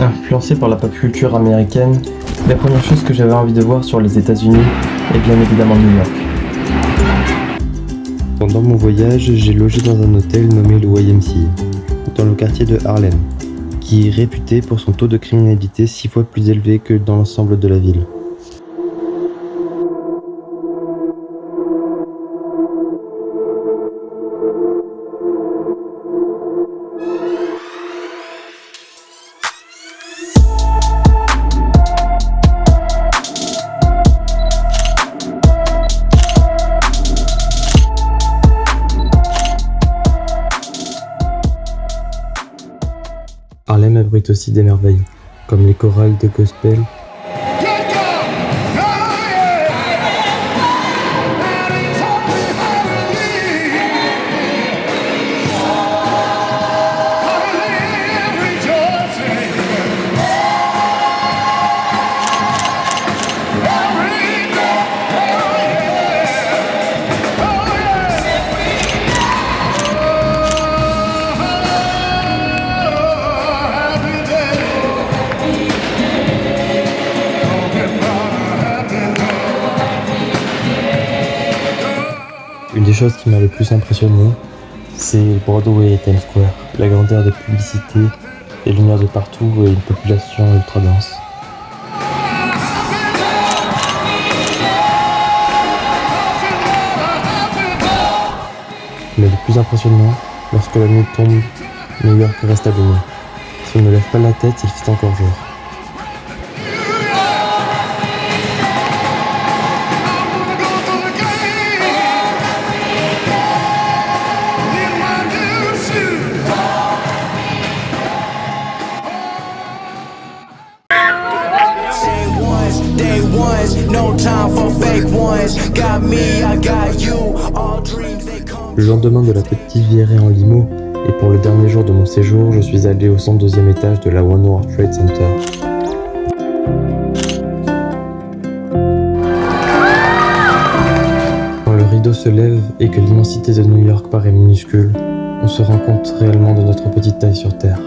Influencé par la pop culture américaine, la première chose que j'avais envie de voir sur les États-Unis est bien évidemment New York. Pendant mon voyage, j'ai logé dans un hôtel nommé le YMCA, dans le quartier de Harlem, qui est réputé pour son taux de criminalité six fois plus élevé que dans l'ensemble de la ville. Harlem abrite aussi des merveilles, comme les chorales de gospel Une des choses qui m'a le plus impressionné, c'est Broadway et Times Square. La grandeur des publicités, les lumières de partout et une population ultra dense. Mais le plus impressionnant, lorsque la nuit tombe, New York reste allumé. Si on ne lève pas la tête, il fait encore jour. No time for fake ones. Got me, I got you. All dreams they come. Le lendemain de la petite virée en limo, et pour le dernier jour de mon séjour, je suis allé au 102e étage de la One World Trade Center. Quand le rideau se lève et que l'immensité de New York paraît minuscule, on se rend compte réellement de notre petite taille sur Terre.